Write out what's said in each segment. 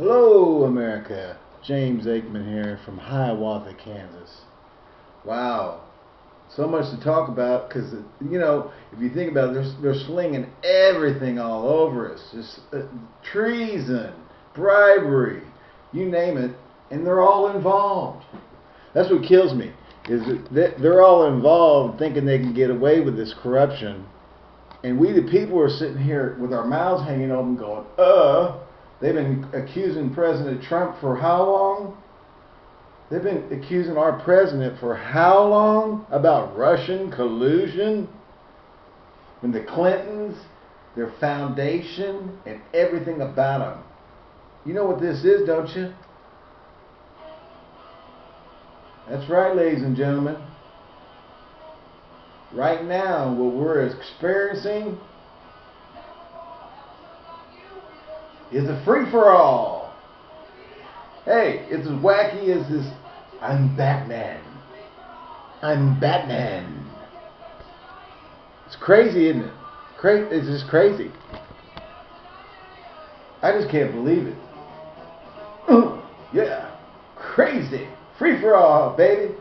Hello, America. James Aikman here from Hiawatha, Kansas. Wow. So much to talk about because, you know, if you think about it, they're, they're slinging everything all over us. Just uh, treason, bribery, you name it, and they're all involved. That's what kills me, is they're all involved thinking they can get away with this corruption. And we, the people, are sitting here with our mouths hanging open going, uh, They've been accusing President Trump for how long? They've been accusing our president for how long about Russian collusion? When the Clintons, their foundation, and everything about them. You know what this is, don't you? That's right, ladies and gentlemen. Right now, what we're experiencing is a free-for-all. Hey, it's as wacky as this, I'm Batman. I'm Batman. It's crazy, isn't it? Cra it's just crazy. I just can't believe it. Yeah, crazy. Free for all, baby.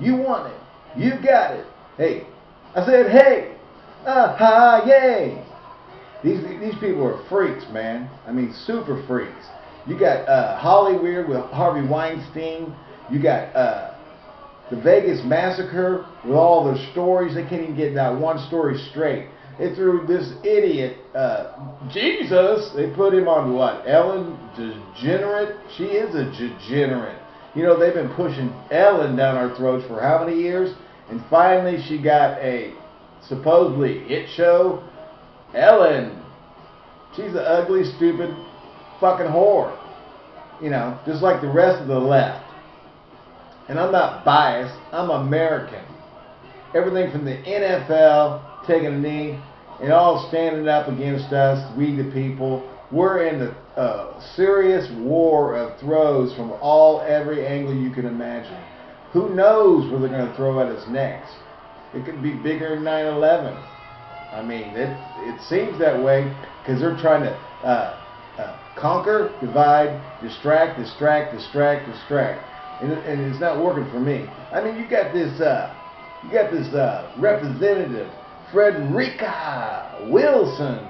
You want it. You got it. Hey, I said, hey, uh ha, yay. These these people are freaks, man. I mean, super freaks. You got uh, Hollywood with Harvey Weinstein. You got uh, the Vegas massacre with all the stories. They can't even get that one story straight. They threw this idiot, uh, Jesus. They put him on what? Ellen DeGenerate. She is a degenerate. You know, they've been pushing Ellen down our throats for how many years? And finally, she got a supposedly hit show Ellen, she's an ugly, stupid, fucking whore. You know, just like the rest of the left. And I'm not biased. I'm American. Everything from the NFL taking a knee and all standing up against us, we the people. We're in a uh, serious war of throws from all every angle you can imagine. Who knows where they're going to throw at us next? It could be bigger than 9 11. I mean, it it seems that way because they're trying to uh, uh, conquer, divide, distract, distract, distract, distract, and, and it's not working for me. I mean, you got this uh, you got this uh, representative Frederica Wilson,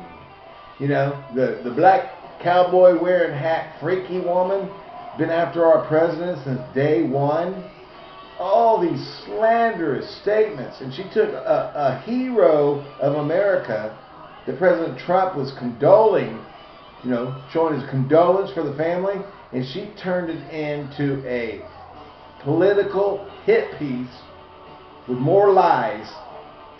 you know, the the black cowboy wearing hat freaky woman, been after our president since day one all these slanderous statements. And she took a, a hero of America that President Trump was condoling, you know, showing his condolence for the family, and she turned it into a political hit piece with more lies,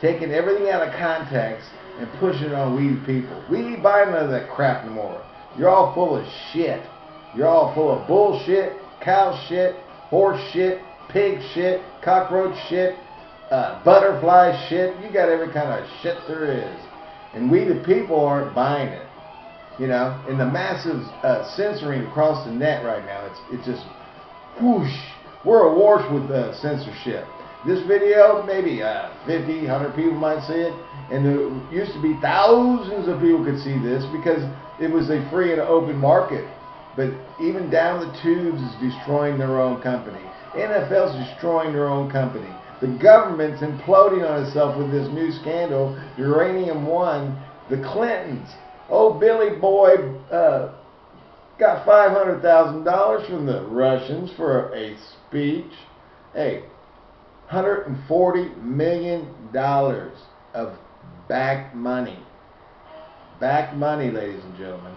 taking everything out of context and pushing it on we the people. We ain't buying none of that crap no more. You're all full of shit. You're all full of bullshit, cow shit, horse shit, pig shit, cockroach shit, uh, butterfly shit. You got every kind of shit there is. And we, the people, aren't buying it. You know, and the massive uh, censoring across the net right now, it's it's just whoosh. We're awash with uh, censorship. This video, maybe uh, 50, 100 people might see it, and there used to be thousands of people could see this because it was a free and open market. But even down the tubes is destroying their own company. NFL's destroying their own company. The government's imploding on itself with this new scandal, Uranium One. The Clintons, oh Billy Boy, uh, got $500,000 from the Russians for a speech. Hey, $140 million of back money. Back money, ladies and gentlemen.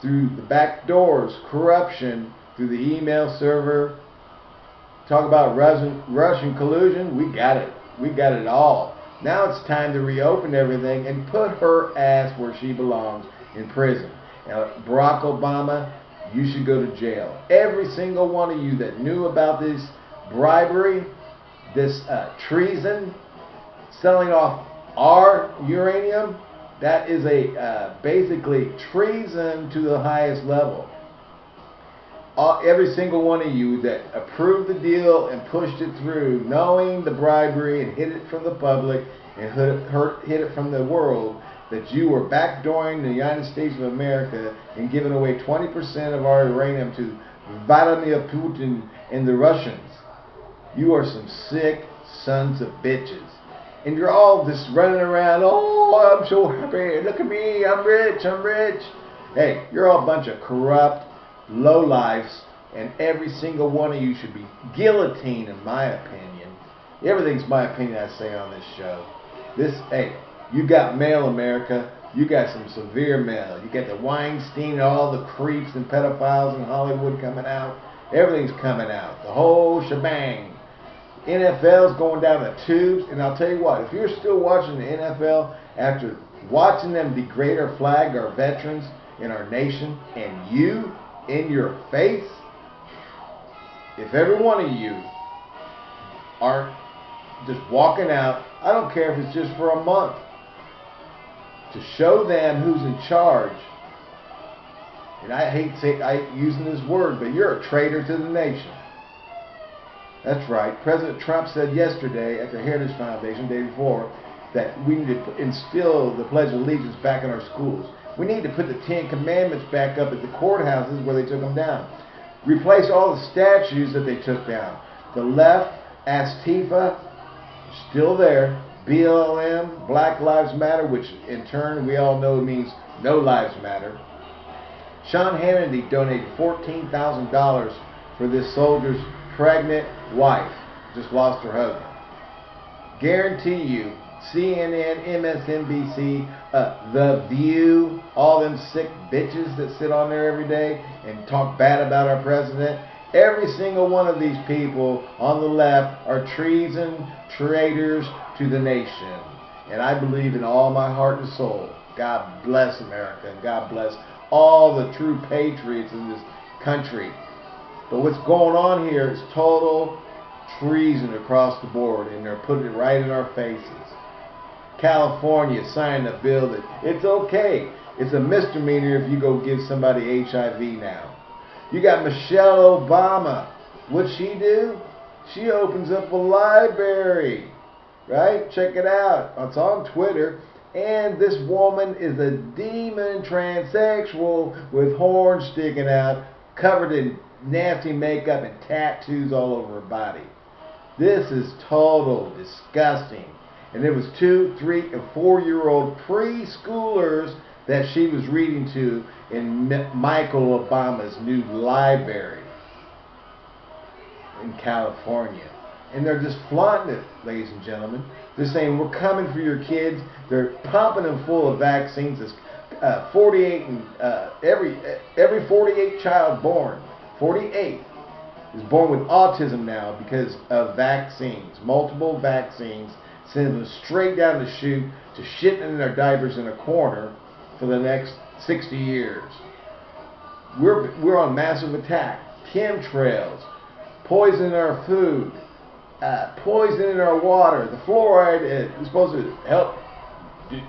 Through the back doors, corruption, through the email server, Talk about Russian, collusion. We got it. We got it all. Now it's time to reopen everything and put her ass where she belongs in prison. Now, Barack Obama, you should go to jail. Every single one of you that knew about this bribery, this uh, treason, selling off our uranium, that is a uh, basically treason to the highest level all, every single one of you that approved the deal and pushed it through, knowing the bribery and hid it from the public and hid, hid it from the world, that you were backdooring the United States of America and giving away 20% of our uranium to Vladimir Putin and the Russians. You are some sick sons of bitches. And you're all just running around, oh, I'm so happy. Look at me. I'm rich. I'm rich. Hey, you're all a bunch of corrupt, low lives, and every single one of you should be guillotined, in my opinion. Everything's my opinion I say on this show. This, hey, you got mail, America. You got some severe mail. You got the Weinstein, and all the creeps and pedophiles in Hollywood coming out. Everything's coming out. The whole shebang. NFL's going down the tubes. And I'll tell you what, if you're still watching the NFL after watching them degrade our flag, our veterans in our nation, and you in your face, if every one of you aren't just walking out, I don't care if it's just for a month, to show them who's in charge. And I hate say, I, using this word, but you're a traitor to the nation. That's right. President Trump said yesterday at the Heritage Foundation, day before, that we need to instill the Pledge of Allegiance back in our schools. We need to put the Ten Commandments back up at the courthouses where they took them down. Replace all the statues that they took down. The left, Antifa, still there. BLM, Black Lives Matter, which in turn we all know means No Lives Matter. Sean Hannity donated $14,000 for this soldier's pregnant wife. Just lost her husband. Guarantee you, CNN, MSNBC, uh, The View, all them sick bitches that sit on there every day and talk bad about our president. Every single one of these people on the left are treason, traitors to the nation. And I believe in all my heart and soul. God bless America God bless all the true patriots in this country. But what's going on here is total treason across the board, and they're putting it right in our faces. California signed a bill that it's okay. It's a misdemeanor if you go give somebody HIV now. You got Michelle Obama. What'd she do? She opens up a library. Right? Check it out. It's on Twitter. And this woman is a demon transsexual with horns sticking out, covered in nasty makeup and tattoos all over her body. This is total disgusting. And it was two, three, and four year old preschoolers that she was reading to in Michael Obama's new library in California. And they're just flaunting it, ladies and gentlemen. They're saying, we're coming for your kids. They're pumping them full of vaccines. It's, uh, 48 and uh, every every 48 child born, 48 is born with autism now because of vaccines, multiple vaccines, send them straight down the chute to shitting in their diapers in a corner for the next 60 years. We're, we're on massive attack. Chemtrails, poison in our food, uh, poison in our water. The fluoride is supposed to help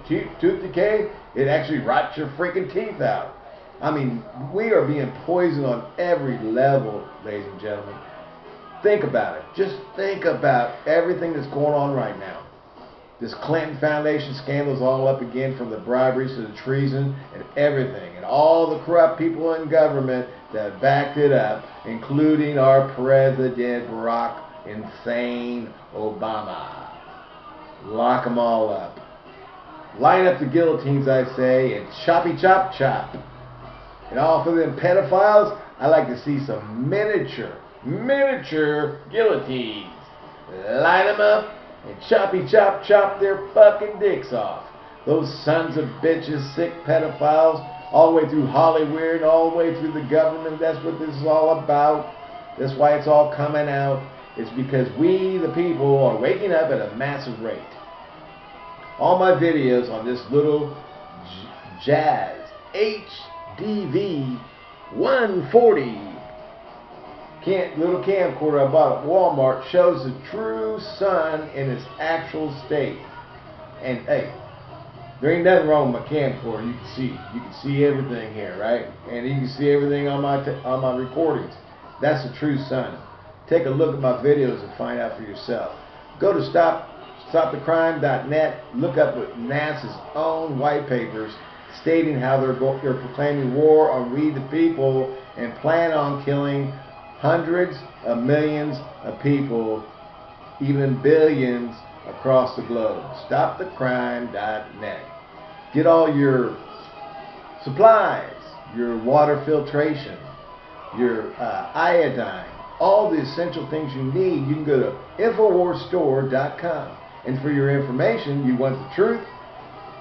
tooth decay. It actually rots your freaking teeth out. I mean, we are being poisoned on every level, ladies and gentlemen. Think about it. Just think about everything that's going on right now. This Clinton Foundation scandal is all up again from the briberies to the treason and everything. And all the corrupt people in government that backed it up, including our President Barack Insane Obama. Lock them all up. Line up the guillotines, I say, and choppy chop chop. And all for them pedophiles, I like to see some miniature, miniature guillotines. Line them up and choppy chop chop their fucking dicks off. Those sons of bitches, sick pedophiles, all the way through Hollywood, all the way through the government. That's what this is all about. That's why it's all coming out. It's because we, the people, are waking up at a massive rate. All my videos on this little Jazz HDV 140 little camcorder I bought at Walmart shows the true sun in its actual state. And hey, there ain't nothing wrong with my camcorder. You can see, you can see everything here, right? And you can see everything on my on my recordings. That's the true sun. Take a look at my videos and find out for yourself. Go to stop StopTheCrime.net. Look up NASA's own white papers stating how they're, they're proclaiming war on we the people and plan on killing hundreds of millions of people, even billions across the globe. StopTheCrime.net. Get all your supplies, your water filtration, your uh, iodine, all the essential things you need. You can go to InfoWarsStore.com. And for your information, you want the truth?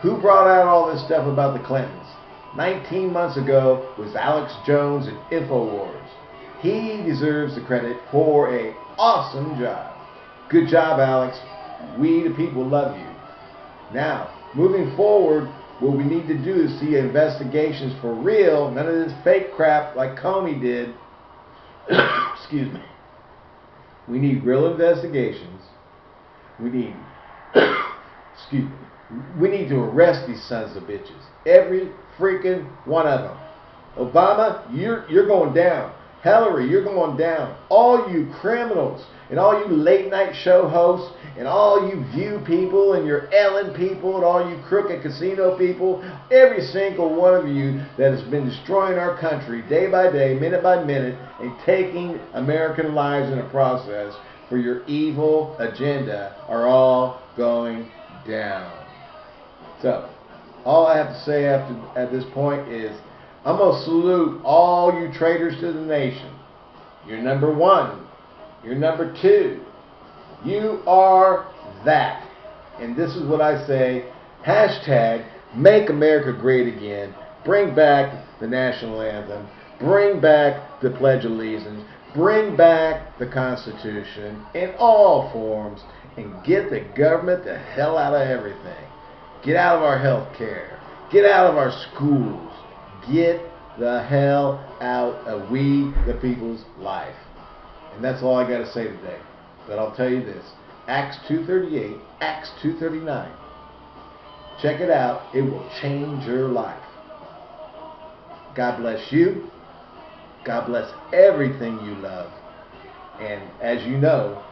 Who brought out all this stuff about the Clintons? 19 months ago was Alex Jones at InfoWars. He deserves the credit for a awesome job. Good job, Alex. We, the people, love you. Now, moving forward, what we need to do is see investigations for real, none of this fake crap like Comey did. Excuse me. We need real investigations. We need, excuse me, we need to arrest these sons of bitches. Every freaking one of them. Obama, you're, you're going down. Hillary, you're going down. All you criminals and all you late night show hosts and all you View people and your Ellen people and all you crooked casino people, every single one of you that has been destroying our country day by day, minute by minute, and taking American lives in the process for your evil agenda are all going down. So, all I have to say after at this point is I'm going to salute all you traitors to the nation. You're number one. You're number two. You are that. And this is what I say. Hashtag make America great again. Bring back the national anthem. Bring back the Pledge of Allegiance. Bring back the Constitution in all forms and get the government the hell out of everything. Get out of our health care. Get out of our schools. Get the hell out of we the people's life. And that's all I got to say today. But I'll tell you this. Acts 238, Acts 239. Check it out. It will change your life. God bless you. God bless everything you love. And as you know,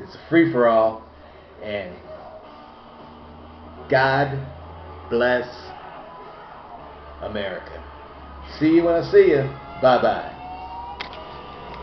it's a free for all. And God bless America. See you when I see you. Bye bye.